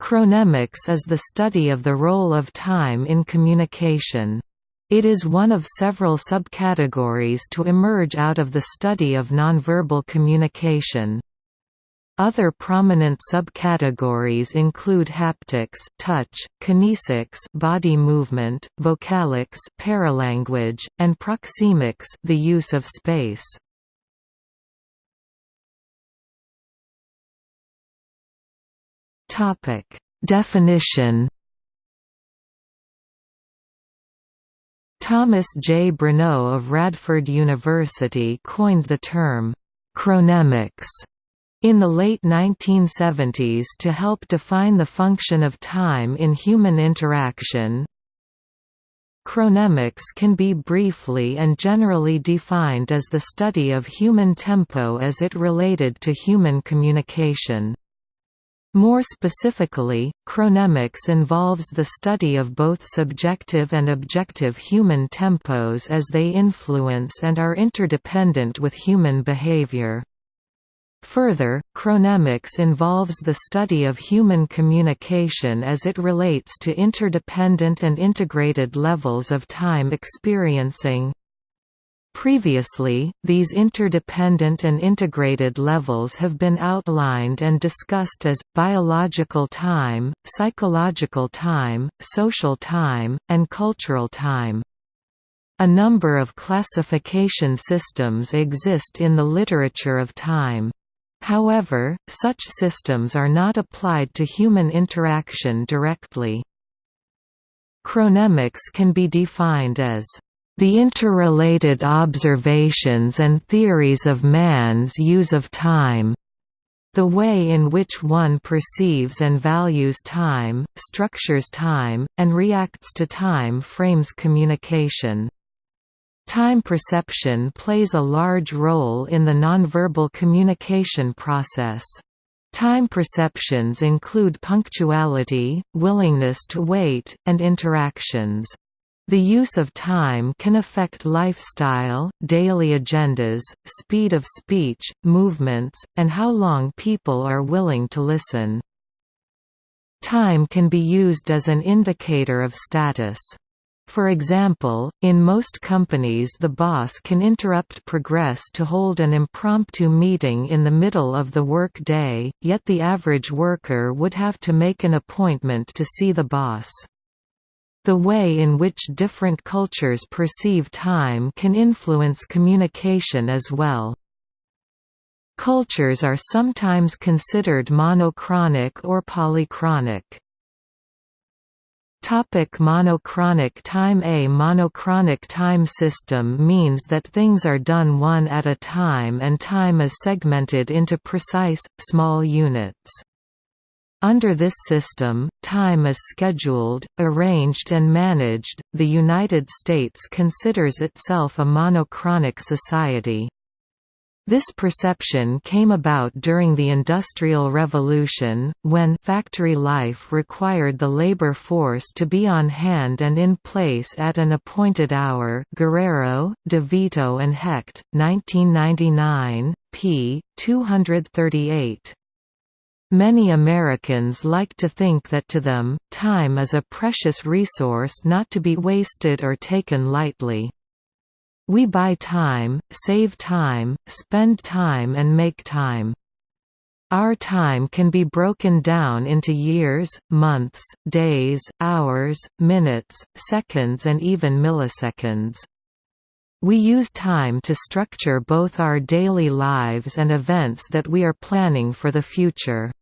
Chronemics is the study of the role of time in communication. It is one of several subcategories to emerge out of the study of nonverbal communication. Other prominent subcategories include haptics touch, kinesics body movement, vocalics paralanguage, and proxemics the use of space. Topic: Definition. Thomas J. Bruneau of Radford University coined the term chronemics in the late 1970s to help define the function of time in human interaction. Chronemics can be briefly and generally defined as the study of human tempo as it related to human communication. More specifically, chronemics involves the study of both subjective and objective human tempos as they influence and are interdependent with human behavior. Further, chronemics involves the study of human communication as it relates to interdependent and integrated levels of time experiencing, Previously, these interdependent and integrated levels have been outlined and discussed as, biological time, psychological time, social time, and cultural time. A number of classification systems exist in the literature of time. However, such systems are not applied to human interaction directly. Chronemics can be defined as the interrelated observations and theories of man's use of time the way in which one perceives and values time, structures time, and reacts to time frames communication. Time perception plays a large role in the nonverbal communication process. Time perceptions include punctuality, willingness to wait, and interactions. The use of time can affect lifestyle, daily agendas, speed of speech, movements, and how long people are willing to listen. Time can be used as an indicator of status. For example, in most companies the boss can interrupt progress to hold an impromptu meeting in the middle of the work day, yet the average worker would have to make an appointment to see the boss. The way in which different cultures perceive time can influence communication as well. Cultures are sometimes considered monochronic or polychronic. Topic monochronic time A monochronic time system means that things are done one at a time and time is segmented into precise, small units. Under this system, time is scheduled, arranged and managed. The United States considers itself a monochronic society. This perception came about during the Industrial Revolution, when factory life required the labor force to be on hand and in place at an appointed hour Guerrero, DeVito and Hecht, 1999, p. 238. Many Americans like to think that to them, time is a precious resource not to be wasted or taken lightly. We buy time, save time, spend time and make time. Our time can be broken down into years, months, days, hours, minutes, seconds and even milliseconds. We use time to structure both our daily lives and events that we are planning for the future.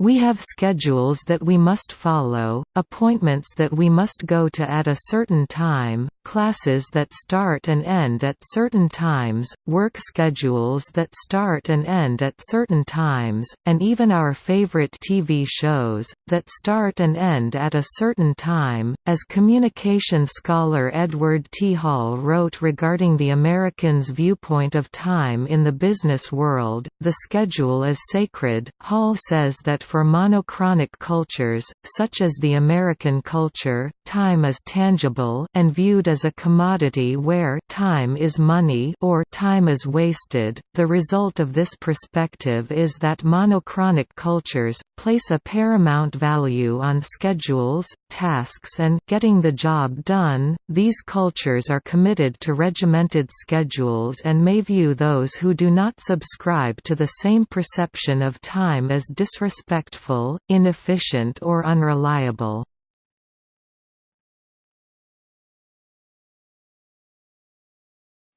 We have schedules that we must follow, appointments that we must go to at a certain time, classes that start and end at certain times, work schedules that start and end at certain times, and even our favorite TV shows, that start and end at a certain time. As communication scholar Edward T. Hall wrote regarding the American's viewpoint of time in the business world, the schedule is sacred. Hall says that for monochronic cultures, such as the American culture, time is tangible and viewed as as a commodity where time is money or time is wasted. The result of this perspective is that monochronic cultures place a paramount value on schedules, tasks and getting the job done. These cultures are committed to regimented schedules and may view those who do not subscribe to the same perception of time as disrespectful, inefficient or unreliable.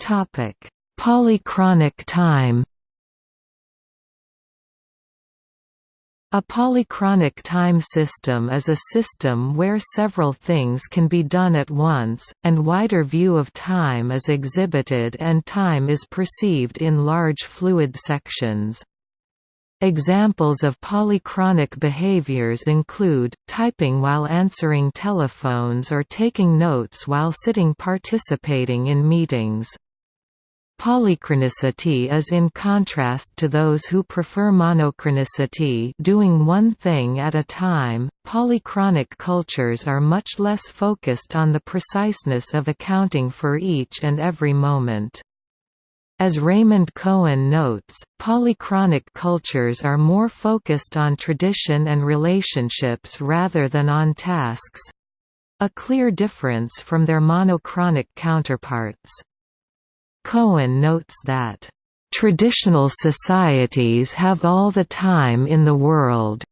Topic: Polychronic time. A polychronic time system is a system where several things can be done at once, and wider view of time is exhibited and time is perceived in large fluid sections. Examples of polychronic behaviors include, typing while answering telephones or taking notes while sitting participating in meetings. Polychronicity is in contrast to those who prefer monochronicity doing one thing at a time. Polychronic cultures are much less focused on the preciseness of accounting for each and every moment. As Raymond Cohen notes, polychronic cultures are more focused on tradition and relationships rather than on tasks—a clear difference from their monochronic counterparts. Cohen notes that, "...traditional societies have all the time in the world.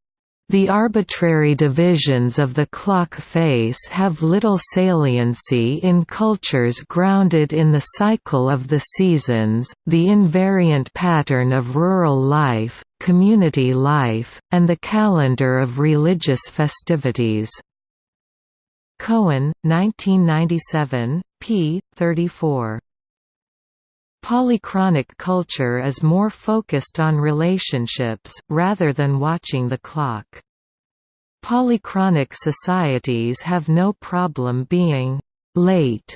The arbitrary divisions of the clock face have little saliency in cultures grounded in the cycle of the seasons, the invariant pattern of rural life, community life, and the calendar of religious festivities." Cohen, 1997, p. 34. Polychronic culture is more focused on relationships, rather than watching the clock. Polychronic societies have no problem being «late»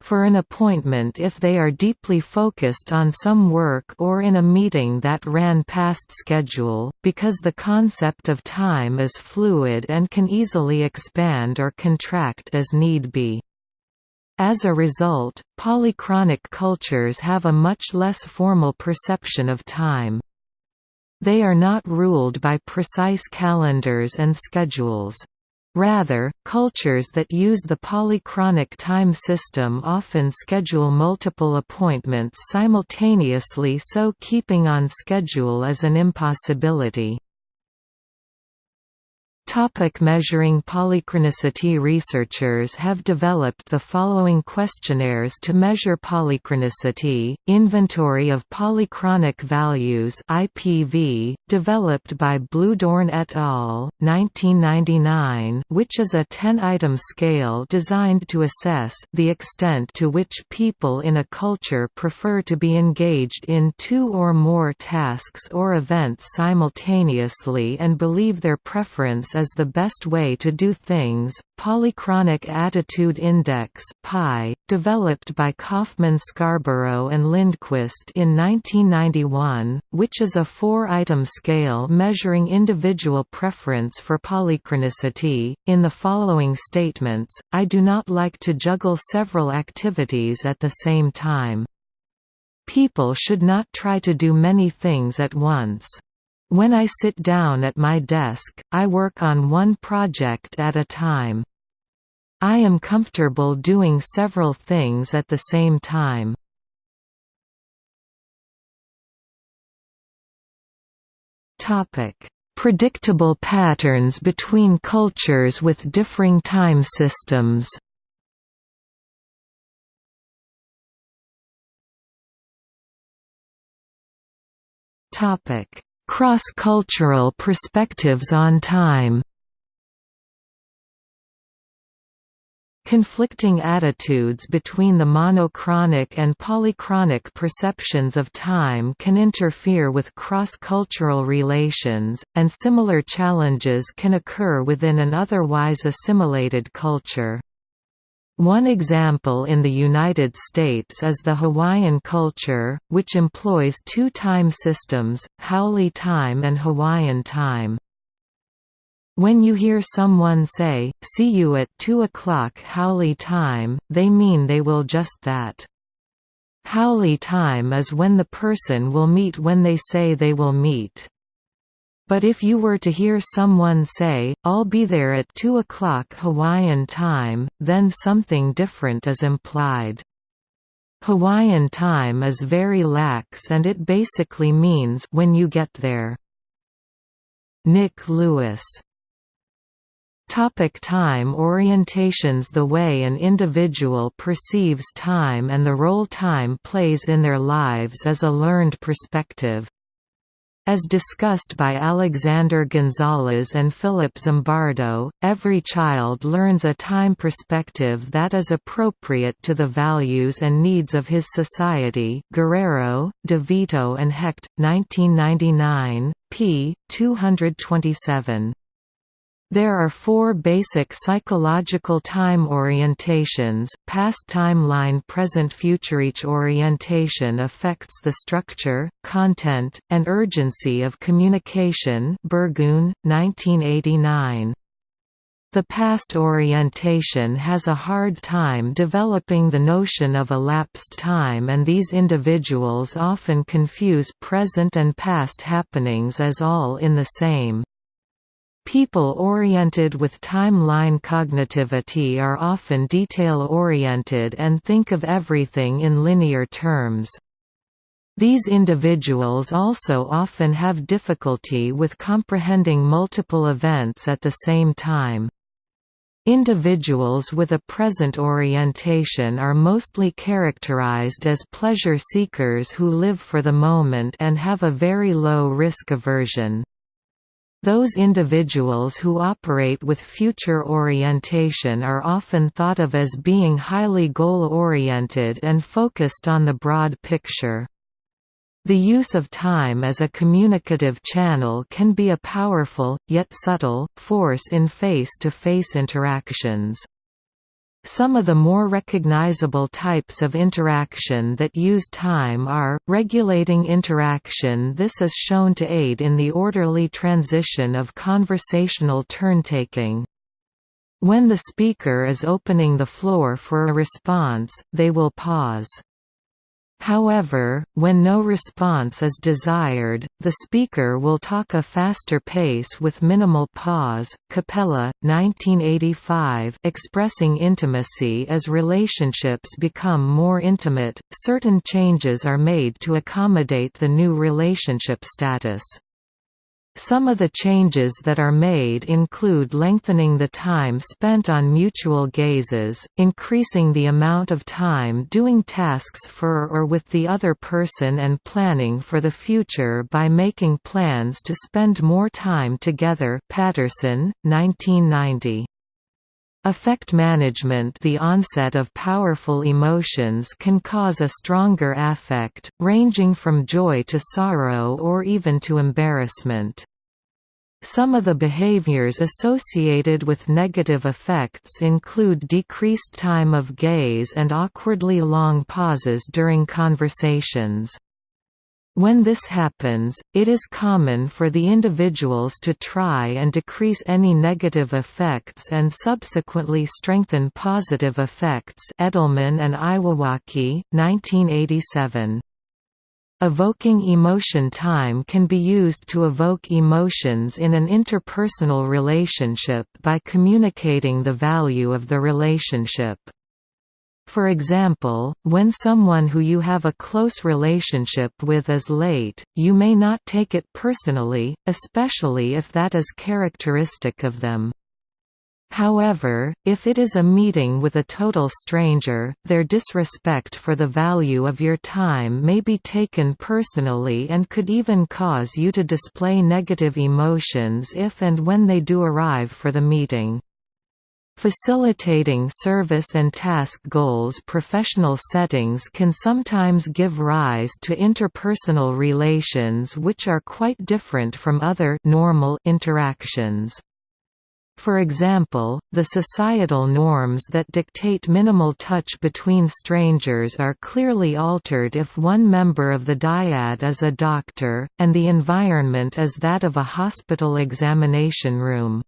for an appointment if they are deeply focused on some work or in a meeting that ran past schedule, because the concept of time is fluid and can easily expand or contract as need be. As a result, polychronic cultures have a much less formal perception of time. They are not ruled by precise calendars and schedules. Rather, cultures that use the polychronic time system often schedule multiple appointments simultaneously so keeping on schedule is an impossibility. Topic measuring polychronicity Researchers have developed the following questionnaires to measure polychronicity, Inventory of Polychronic Values IPV, developed by Bluedorn et al., 1999 which is a 10-item scale designed to assess the extent to which people in a culture prefer to be engaged in two or more tasks or events simultaneously and believe their preference is the best way to do things. Polychronic Attitude Index (PI), developed by Kaufman Scarborough and Lindquist in 1991, which is a four-item scale measuring individual preference for polychronicity. In the following statements, I do not like to juggle several activities at the same time. People should not try to do many things at once. When I sit down at my desk, I work on one project at a time. I am comfortable doing several things at the same time. Predictable patterns between cultures with differing time systems. Topic. Cross-cultural perspectives on time Conflicting attitudes between the monochronic and polychronic perceptions of time can interfere with cross-cultural relations, and similar challenges can occur within an otherwise assimilated culture. One example in the United States is the Hawaiian culture, which employs two time systems, Haole time and Hawaiian time. When you hear someone say, see you at 2 o'clock Haole time, they mean they will just that. Haole time is when the person will meet when they say they will meet. But if you were to hear someone say, I'll be there at 2 o'clock Hawaiian time, then something different is implied. Hawaiian time is very lax and it basically means when you get there. Nick Lewis Topic time orientations The way an individual perceives time and the role time plays in their lives is a learned perspective. As discussed by Alexander Gonzalez and Philip Zimbardo, every child learns a time perspective that is appropriate to the values and needs of his society Guerrero, DeVito and Hecht, 1999, p. 227. There are four basic psychological time orientations, past timeline present future Each orientation affects the structure, content, and urgency of communication Burgoon, 1989. The past orientation has a hard time developing the notion of elapsed time and these individuals often confuse present and past happenings as all in the same. People oriented with timeline cognitivity are often detail-oriented and think of everything in linear terms. These individuals also often have difficulty with comprehending multiple events at the same time. Individuals with a present orientation are mostly characterized as pleasure seekers who live for the moment and have a very low risk aversion. Those individuals who operate with future orientation are often thought of as being highly goal-oriented and focused on the broad picture. The use of time as a communicative channel can be a powerful, yet subtle, force in face-to-face -face interactions. Some of the more recognizable types of interaction that use time are, regulating interaction This is shown to aid in the orderly transition of conversational turn-taking. When the speaker is opening the floor for a response, they will pause. However, when no response is desired, the speaker will talk a faster pace with minimal pause. Cappella, 1985, expressing intimacy as relationships become more intimate, certain changes are made to accommodate the new relationship status. Some of the changes that are made include lengthening the time spent on mutual gazes, increasing the amount of time doing tasks for or with the other person and planning for the future by making plans to spend more time together Patterson, 1990. Affect management The onset of powerful emotions can cause a stronger affect, ranging from joy to sorrow or even to embarrassment. Some of the behaviors associated with negative effects include decreased time of gaze and awkwardly long pauses during conversations. When this happens, it is common for the individuals to try and decrease any negative effects and subsequently strengthen positive effects Edelman and Iwawaki, 1987. Evoking emotion time can be used to evoke emotions in an interpersonal relationship by communicating the value of the relationship. For example, when someone who you have a close relationship with is late, you may not take it personally, especially if that is characteristic of them. However, if it is a meeting with a total stranger, their disrespect for the value of your time may be taken personally and could even cause you to display negative emotions if and when they do arrive for the meeting. Facilitating service and task goals Professional settings can sometimes give rise to interpersonal relations which are quite different from other normal interactions. For example, the societal norms that dictate minimal touch between strangers are clearly altered if one member of the dyad is a doctor, and the environment is that of a hospital examination room.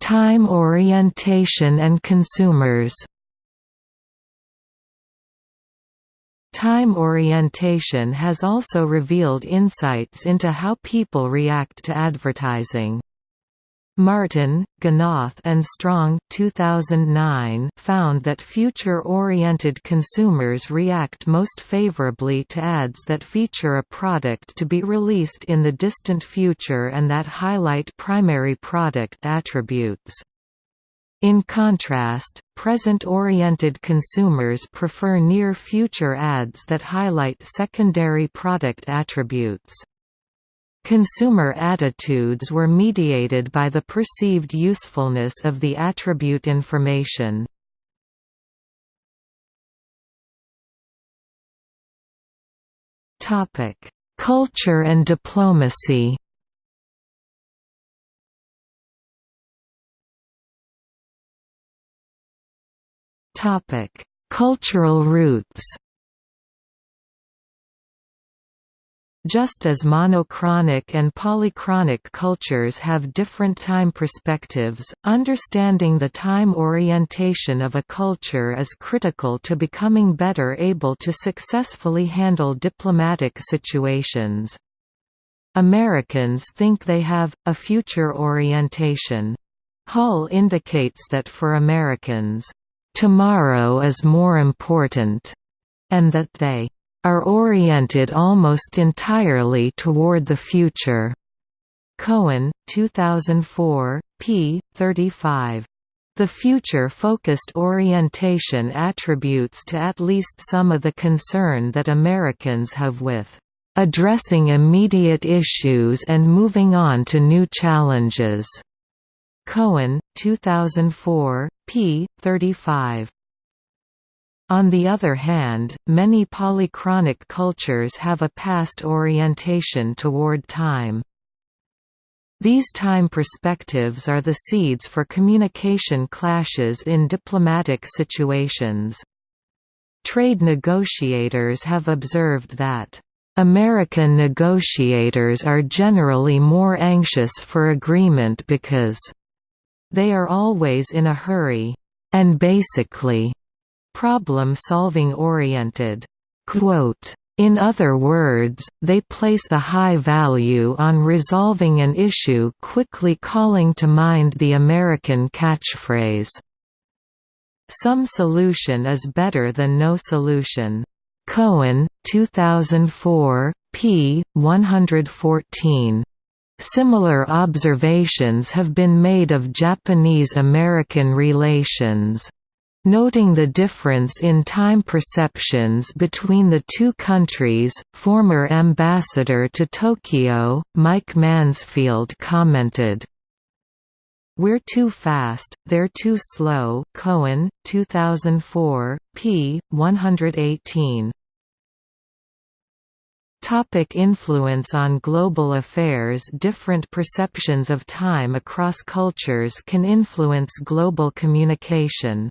Time orientation and consumers Time orientation has also revealed insights into how people react to advertising. Martin, Gnoth and Strong 2009 found that future-oriented consumers react most favorably to ads that feature a product to be released in the distant future and that highlight primary product attributes. In contrast, present-oriented consumers prefer near-future ads that highlight secondary product attributes. Consumer attitudes were mediated by the perceived usefulness of the attribute information. Culture and diplomacy Cultural roots. Just as monochronic and polychronic cultures have different time perspectives, understanding the time orientation of a culture is critical to becoming better able to successfully handle diplomatic situations. Americans think they have, a future orientation. Hall indicates that for Americans, tomorrow is more important, and that they are oriented almost entirely toward the future. Cohen, 2004, p. 35. The future-focused orientation attributes to at least some of the concern that Americans have with addressing immediate issues and moving on to new challenges. Cohen, 2004, p. 35. On the other hand, many polychronic cultures have a past orientation toward time. These time perspectives are the seeds for communication clashes in diplomatic situations. Trade negotiators have observed that American negotiators are generally more anxious for agreement because they are always in a hurry, and basically, problem-solving oriented. in other words, they place a high value on resolving an issue quickly calling to mind the American catchphrase, "'Some solution is better than no solution'". Cohen, 2004, p. 114. Similar observations have been made of Japanese–American relations. Noting the difference in time perceptions between the two countries, former ambassador to Tokyo, Mike Mansfield commented, We're too fast, they're too slow Cohen, 2004, p. 118. Topic influence on global affairs Different perceptions of time across cultures can influence global communication.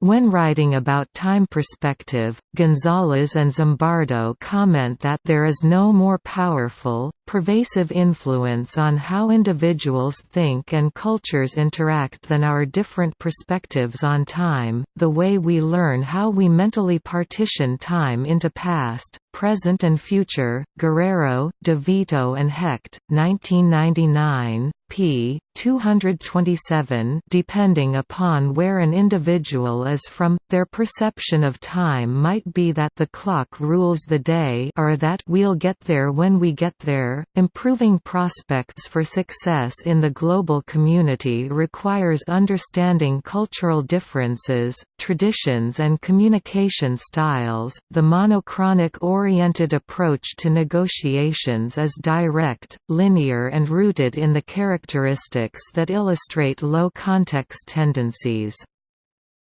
When writing about time perspective, Gonzalez and Zimbardo comment that there is no more powerful, pervasive influence on how individuals think and cultures interact than our different perspectives on time, the way we learn how we mentally partition time into past, present and future. Guerrero, DeVito and Hecht, 1999, p. 227 depending upon where an individual is from, their perception of time might be that the clock rules the day or that we'll get there when we get there. Improving prospects for success in the global community requires understanding cultural differences, traditions and communication styles. The monochronic oriented approach to negotiations is direct, linear and rooted in the characteristics that illustrate low-context tendencies.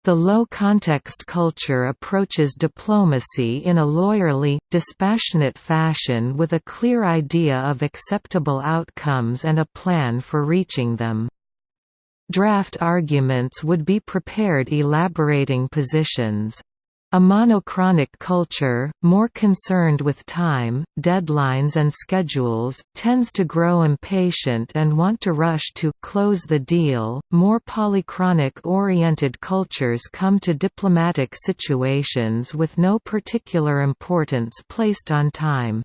The low-context culture approaches diplomacy in a lawyerly, dispassionate fashion with a clear idea of acceptable outcomes and a plan for reaching them. Draft arguments would be prepared elaborating positions. A monochronic culture, more concerned with time, deadlines and schedules, tends to grow impatient and want to rush to close the deal. More polychronic-oriented cultures come to diplomatic situations with no particular importance placed on time.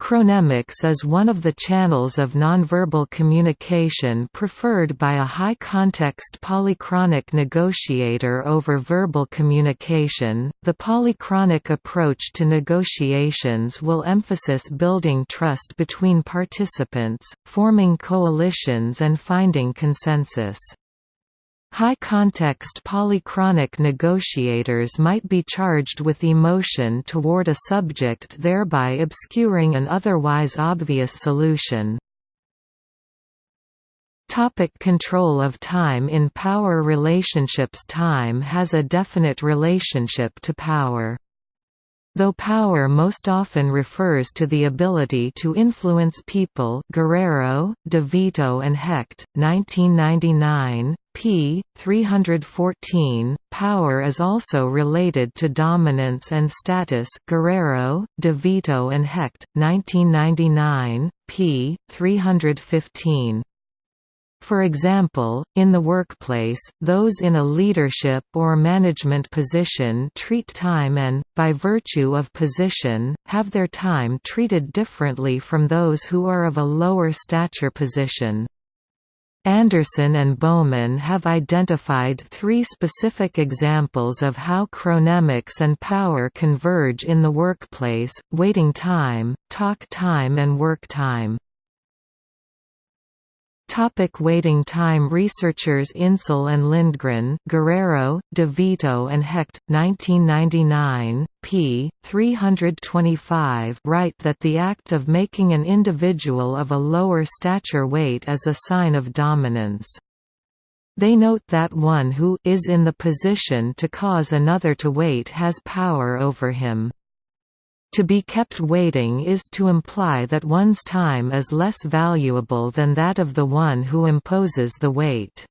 Chronemics is one of the channels of nonverbal communication preferred by a high-context polychronic negotiator over verbal communication. The polychronic approach to negotiations will emphasize building trust between participants, forming coalitions and finding consensus. High-context polychronic negotiators might be charged with emotion toward a subject thereby obscuring an otherwise obvious solution. Topic control of time In power relationships Time has a definite relationship to power. Though power most often refers to the ability to influence people Guerrero, De Vito and Hecht, 1999, p. 314. Power is also related to dominance and status. Guerrero, De Vito and Hecht, 1999, p. 315. For example, in the workplace, those in a leadership or management position treat time and, by virtue of position, have their time treated differently from those who are of a lower stature position. Anderson and Bowman have identified three specific examples of how chronemics and power converge in the workplace, waiting time, talk time and work time. Topic waiting time Researchers Insel and Lindgren Guerrero, DeVito and Hecht, 1999, p. 325 write that the act of making an individual of a lower stature wait is a sign of dominance. They note that one who is in the position to cause another to wait has power over him. To be kept waiting is to imply that one's time is less valuable than that of the one who imposes the wait.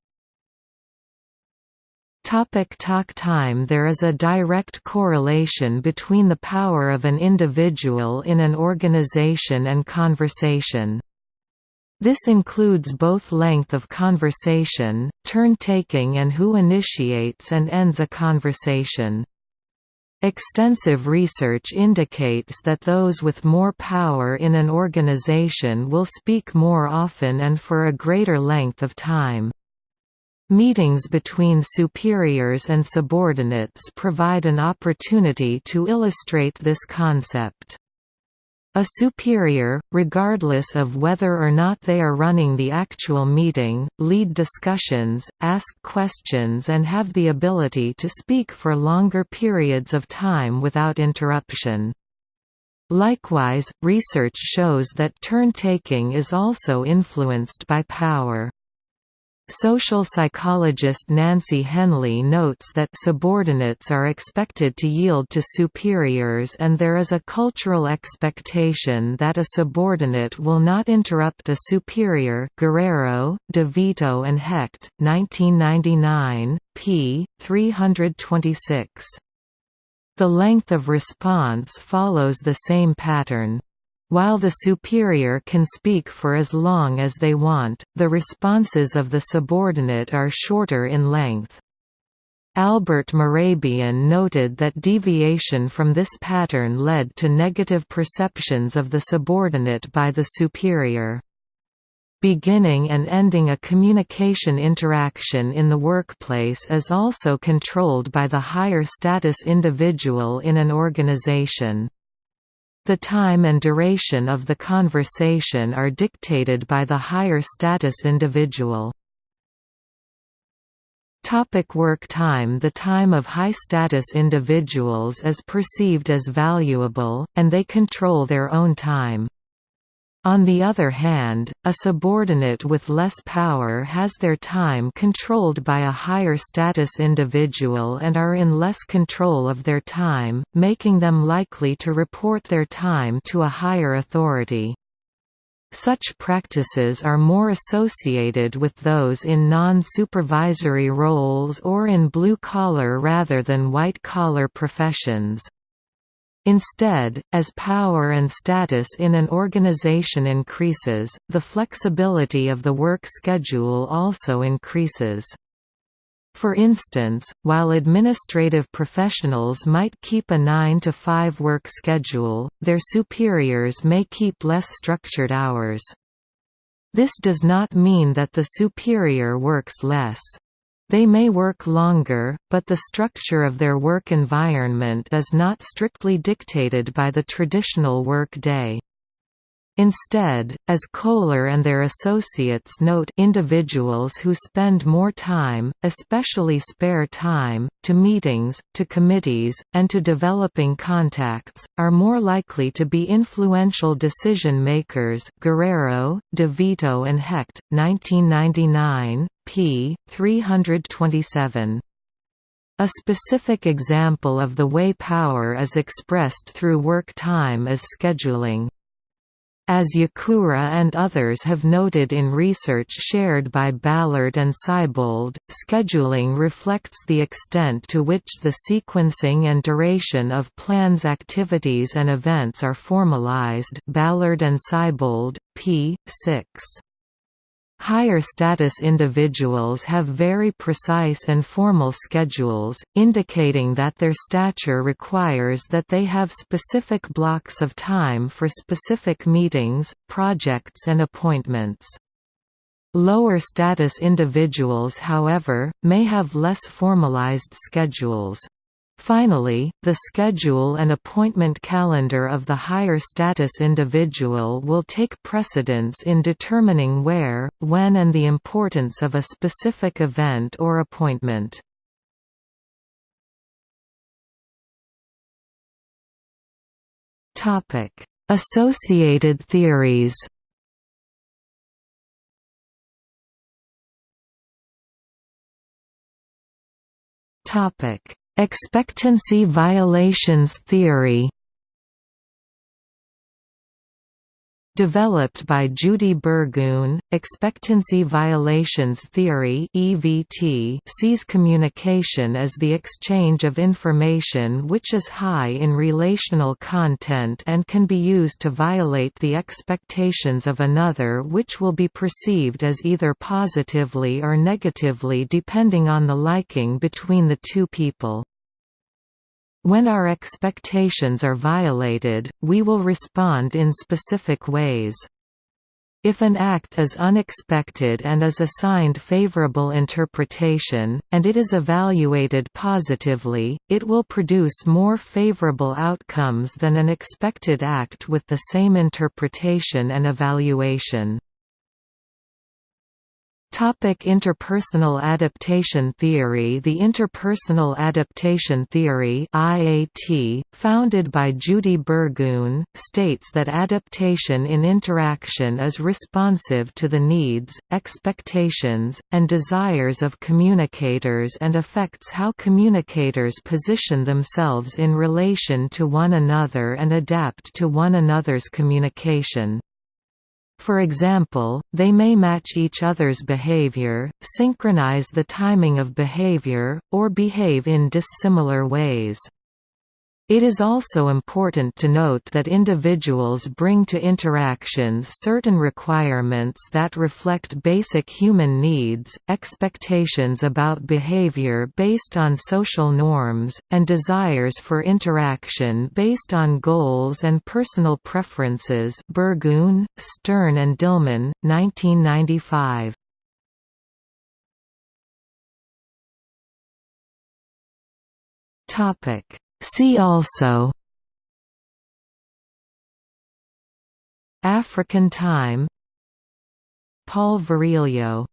Topic talk time There is a direct correlation between the power of an individual in an organization and conversation. This includes both length of conversation, turn-taking and who initiates and ends a conversation. Extensive research indicates that those with more power in an organization will speak more often and for a greater length of time. Meetings between superiors and subordinates provide an opportunity to illustrate this concept. A superior, regardless of whether or not they are running the actual meeting, lead discussions, ask questions and have the ability to speak for longer periods of time without interruption. Likewise, research shows that turn-taking is also influenced by power. Social psychologist Nancy Henley notes that subordinates are expected to yield to superiors and there is a cultural expectation that a subordinate will not interrupt a superior Guerrero, DeVito and Hecht, 1999, p. 326. The length of response follows the same pattern. While the superior can speak for as long as they want, the responses of the subordinate are shorter in length. Albert Mehrabian noted that deviation from this pattern led to negative perceptions of the subordinate by the superior. Beginning and ending a communication interaction in the workplace is also controlled by the higher status individual in an organization. The time and duration of the conversation are dictated by the higher status individual. Topic work time The time of high-status individuals is perceived as valuable, and they control their own time. On the other hand, a subordinate with less power has their time controlled by a higher status individual and are in less control of their time, making them likely to report their time to a higher authority. Such practices are more associated with those in non-supervisory roles or in blue-collar rather than white-collar professions. Instead, as power and status in an organization increases, the flexibility of the work schedule also increases. For instance, while administrative professionals might keep a 9 to 5 work schedule, their superiors may keep less structured hours. This does not mean that the superior works less. They may work longer, but the structure of their work environment is not strictly dictated by the traditional work day. Instead, as Koehler and their associates note individuals who spend more time, especially spare time, to meetings, to committees, and to developing contacts, are more likely to be influential decision makers Guerrero, De Vito and Hecht, 1999, p. 327. A specific example of the way power is expressed through work time is scheduling. As Yakura and others have noted in research shared by Ballard and Seibold, scheduling reflects the extent to which the sequencing and duration of plans activities and events are formalized Ballard and Seibold, p. 6. Higher status individuals have very precise and formal schedules, indicating that their stature requires that they have specific blocks of time for specific meetings, projects and appointments. Lower status individuals however, may have less formalized schedules. Finally, the schedule and appointment calendar of the higher status individual will take precedence in determining where, when and the importance of a specific event or appointment. Associated theories Topic Expectancy violations theory Developed by Judy Burgoon, expectancy violations theory (EVT) sees communication as the exchange of information which is high in relational content and can be used to violate the expectations of another which will be perceived as either positively or negatively depending on the liking between the two people. When our expectations are violated, we will respond in specific ways. If an act is unexpected and is assigned favorable interpretation, and it is evaluated positively, it will produce more favorable outcomes than an expected act with the same interpretation and evaluation. Topic interpersonal adaptation theory The interpersonal adaptation theory IAT, founded by Judy Burgoon, states that adaptation in interaction is responsive to the needs, expectations, and desires of communicators and affects how communicators position themselves in relation to one another and adapt to one another's communication. For example, they may match each other's behavior, synchronize the timing of behavior, or behave in dissimilar ways. It is also important to note that individuals bring to interactions certain requirements that reflect basic human needs, expectations about behavior based on social norms, and desires for interaction based on goals and personal preferences Burgoon, Stern and Dillman, 1995. Topic See also African time Paul Virilio